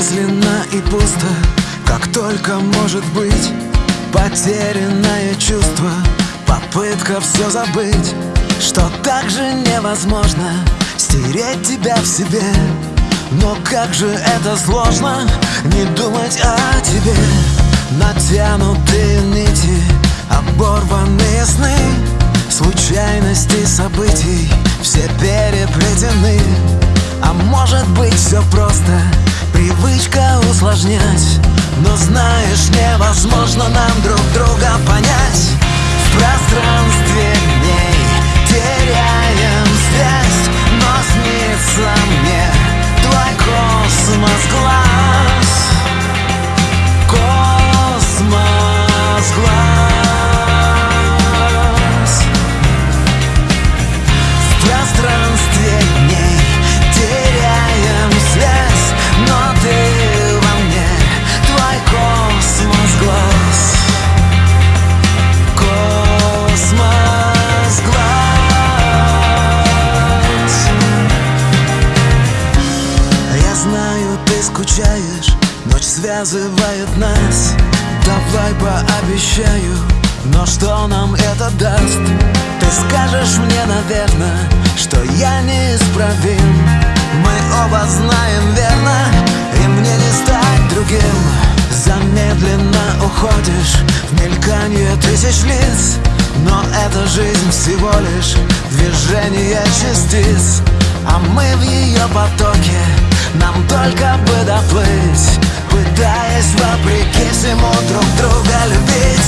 Бессмысленно и пусто, как только может быть Потерянное чувство, попытка все забыть Что так же невозможно стереть тебя в себе. Но как же это сложно не думать о тебе. Натянутые нити, оборванные сны Случайности событий все переплетены. А может быть все просто, привычка усложнять Но знаешь, невозможно скучаешь Ночь связывает нас. Давай пообещаю Но что нам это даст? Ты скажешь мне, наверное Что я неисправим. Мы оба знаем верно И мне не стать другим. Замедленно уходишь В мелькание тысяч лиц Но эта жизнь всего лишь Движение частиц. А мы в ее потоке только бы доплыть Пытаясь вопреки всему друг друга любить